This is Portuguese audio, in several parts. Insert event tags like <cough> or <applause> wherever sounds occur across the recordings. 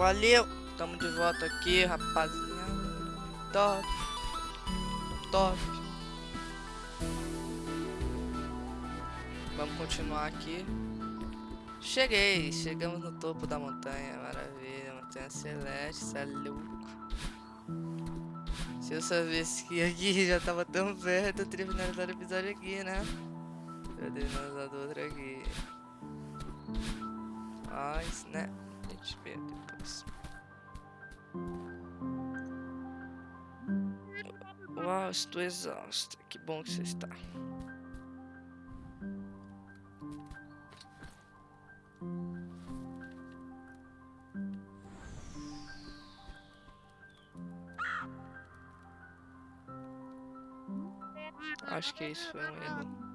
Valeu! Tamo de volta aqui, rapaziada. Top. Top. Vamos continuar aqui. Cheguei! Chegamos no topo da montanha. Maravilha. Montanha celeste. Isso é louco. Se eu soubesse que aqui <laughs> já tava tão perto, eu teria finalizado o episódio aqui, né? Eu teria finalizado outro aqui. Mas, né? Gente vê depois. Uau, estou exausto. Que bom que você está. Acho que isso foi um erro.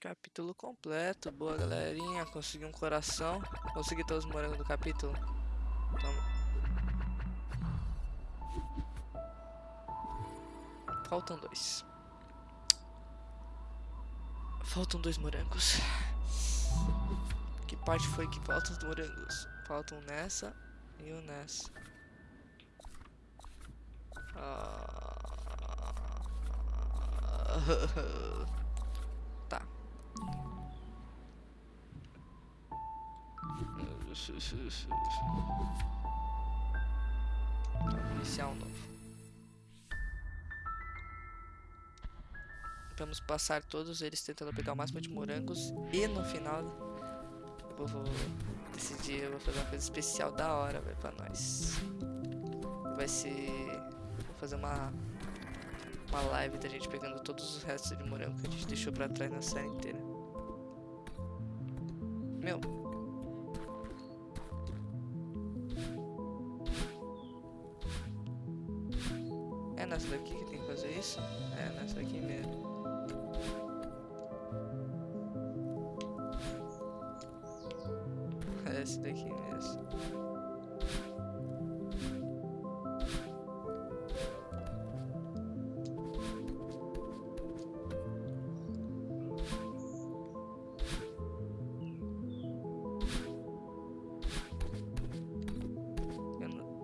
Capítulo completo, boa galerinha, consegui um coração, consegui todos os morangos do capítulo. Toma. Faltam dois. Faltam dois morangos. Que parte foi que faltam os morangos? Faltam nessa e um nessa. Ah. <laughs> Um novo. Vamos passar todos eles tentando pegar o máximo de morangos. E no final eu vou decidir, eu vou fazer uma coisa especial da hora, velho, pra nós. Vai ser... Vou fazer uma... Uma live da gente pegando todos os restos de morango que a gente deixou pra trás na série inteira. Meu, nessa daqui que tem que fazer isso? É nessa daqui mesmo. É <laughs> essa daqui mesmo.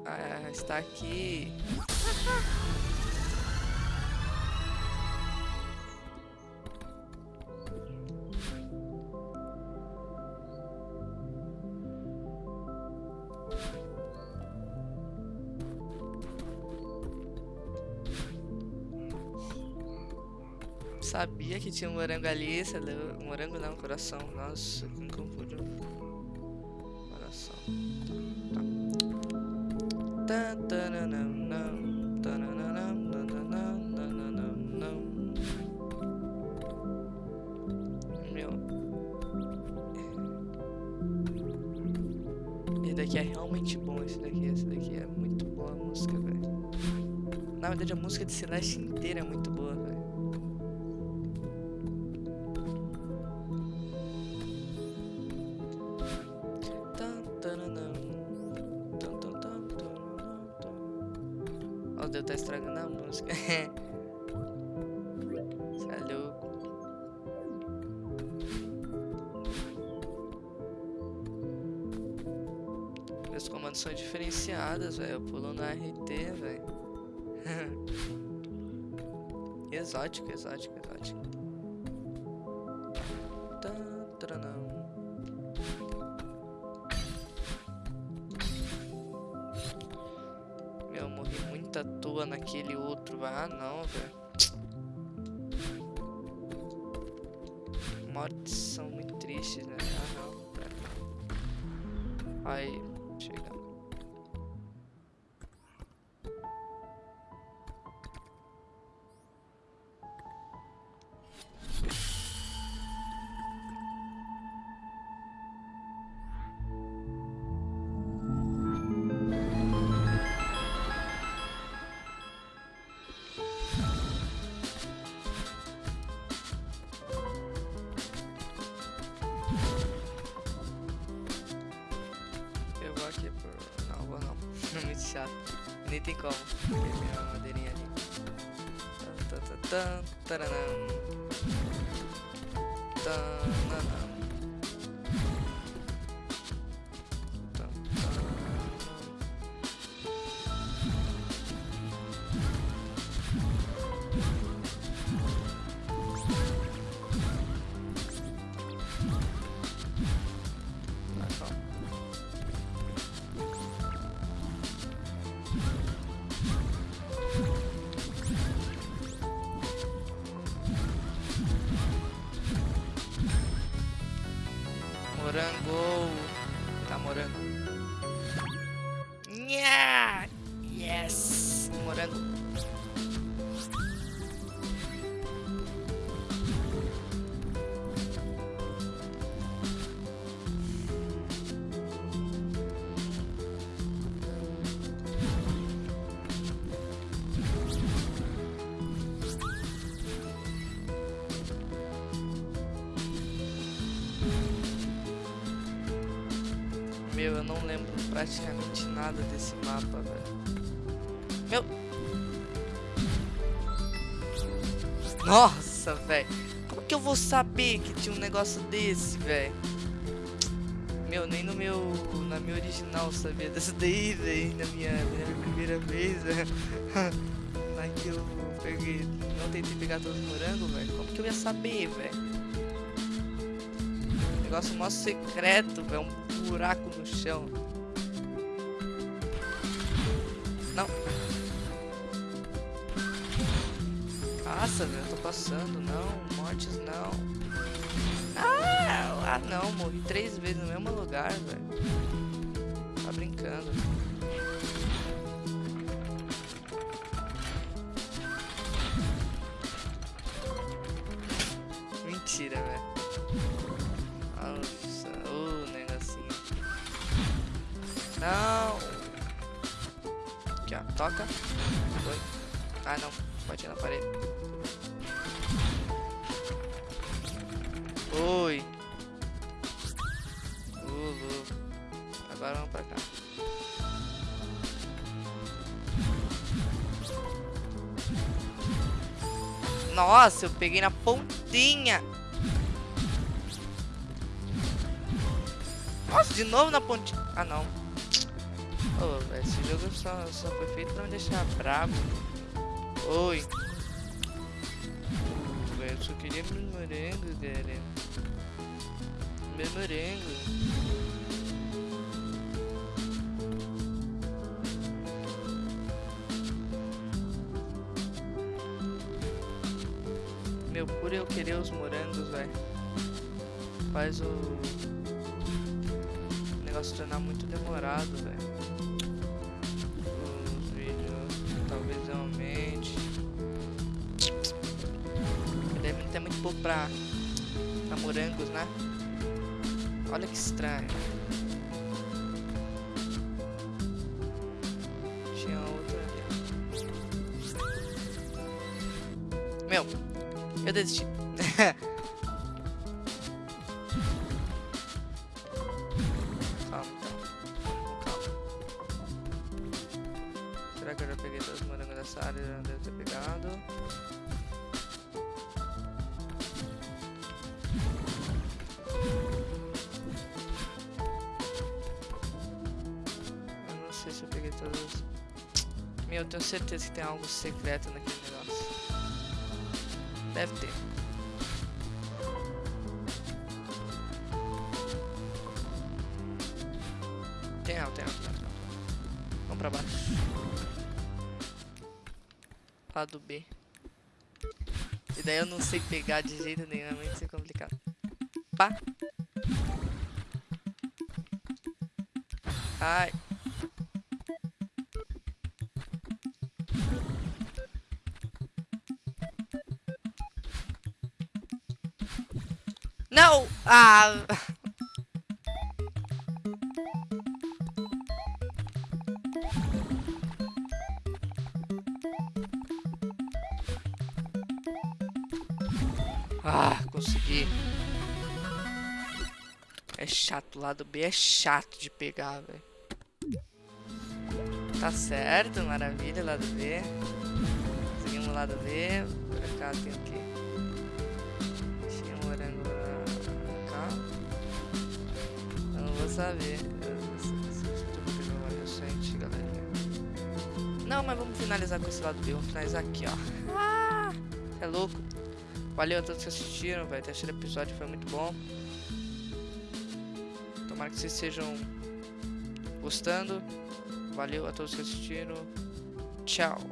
Ah, está aqui. <laughs> Sabia que tinha um morango ali, leu... morango não, coração. Nossa, me confundiu. Coração. Tá. Nananam. Meu. Esse daqui é realmente bom, esse daqui, esse daqui é muito boa a música, velho. Na verdade a música de Celeste inteira é muito boa, velho. São diferenciados, velho. Pulo no RT, velho. <laughs> exótico, exótico, exótico. Tan, taranam. Meu, eu morri muito à toa naquele outro. Ah, não, velho. Mortes são muito tristes, né? Ah, não. Aí, chato. Nem tem como. Porque tem uma madeirinha ali. Tan, tan, Morango. Tá morango. Meu, eu não lembro praticamente nada desse mapa, velho. Meu. Nossa, velho. Como que eu vou saber que tinha um negócio desse, velho? Meu, nem no meu. Na minha original sabia dessa daí, velho. Na minha, na minha primeira vez, <laughs> velho. Lá que eu peguei. Não tentei pegar todos os morangos, velho. Como que eu ia saber, velho? Negócio mó secreto, velho. Um buraco no chão. Não. Nossa, velho, eu tô passando. Não, mortes não. Ah, ah, não. Morri três vezes no mesmo lugar, velho. Tá brincando. Mentira, velho. Não. Aqui, ó. Toca. Foi. Ah, não. Bati na parede. Oi. Ulu. Agora vamos pra cá. Nossa, eu peguei na pontinha. Nossa, de novo na pontinha. Ah, não. Velho, esse jogo só, só foi feito pra me deixar bravo. Oi. Velho, eu só queria meus morangos, cara. Meus morangos. Meu, por eu querer os morangos, velho. Faz o negócio se tornar muito demorado, velho. Os vídeos talvez realmente. Deve ter muito pouco pra, pra morangos, né? Olha que estranho. Tinha outra ali. Meu, eu desisti. <laughs> Eu peguei todos. Meu, eu tenho certeza que tem algo secreto naquele negócio. Deve ter. Tem, não, tem, não, tem. Vamos pra baixo. Lado B. E daí eu não sei pegar de jeito nenhum, é muito complicado. Pá. Ai. Não! Ah! Ah, consegui. É chato, o lado B é chato de pegar, velho. Tá certo, maravilha, lado B. Seguimos o lado B. Por cá tem o quê? Vou saber. recente, galera. Não, mas vamos finalizar com esse lado B. Vamos finalizar aqui, ó. Ah, é louco. Valeu a todos que assistiram, velho. O terceiro episódio foi muito bom. Tomara que vocês estejam gostando. Valeu a todos que assistiram. Tchau.